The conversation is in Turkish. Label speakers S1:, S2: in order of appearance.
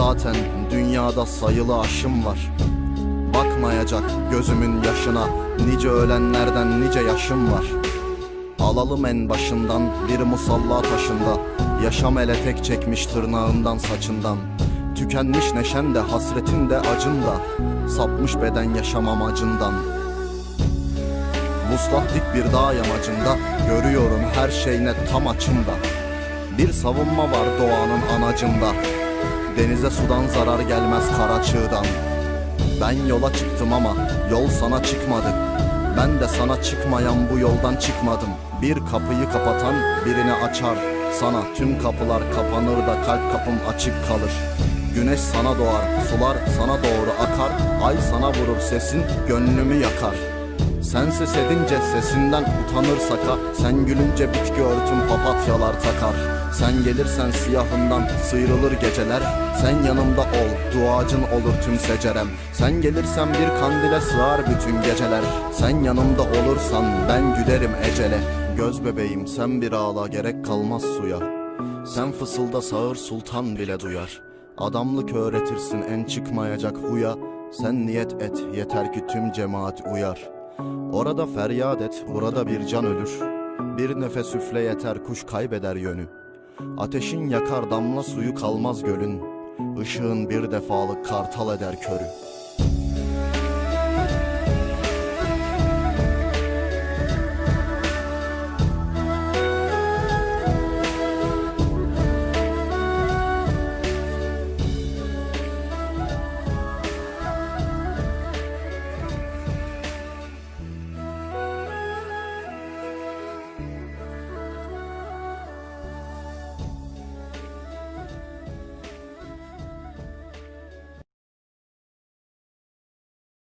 S1: Zaten dünyada sayılı aşım var. Bakmayacak gözümün yaşına Nice ölenlerden nice yaşım var. Alalım en başından bir musalla taşında Yaşam ele tek çekmiş tırnağından saçından. Tükenmiş neşen de hasretin de acın da Sapmış beden yaşam amacından. Vuslat dik bir dağ yamacında Görüyorum her şey net tam açımda. Bir savunma var doğanın anacında Denize sudan zarar gelmez kara çığdan. Ben yola çıktım ama yol sana çıkmadı. Ben de sana çıkmayan bu yoldan çıkmadım. Bir kapıyı kapatan birini açar. Sana tüm kapılar kapanır da kalp kapım açık kalır. Güneş sana doğar, sular sana doğru akar. Ay sana vurur sesin, gönlümü yakar sen ses edince sesinden utanır saka Sen gülünce bitki örtüm papatyalar takar. Sen gelirsen siyahından sıyrılır geceler Sen yanımda ol duacın olur tüm secerem. Sen gelirsen bir kandile sığar bütün geceler Sen yanımda olursan ben gülerim ecele. Göz bebeğim sen bir ağla gerek kalmaz suya. Sen fısılda sağır sultan bile duyar. Adamlık öğretirsin en çıkmayacak huya. Sen niyet et yeter ki tüm cemaat uyar Orada feryat et, burada bir can ölür. Bir nefes üfle yeter, kuş kaybeder yönü. Ateşin yakar damla suyu kalmaz gölün. Işığın bir defalık kartal eder körü.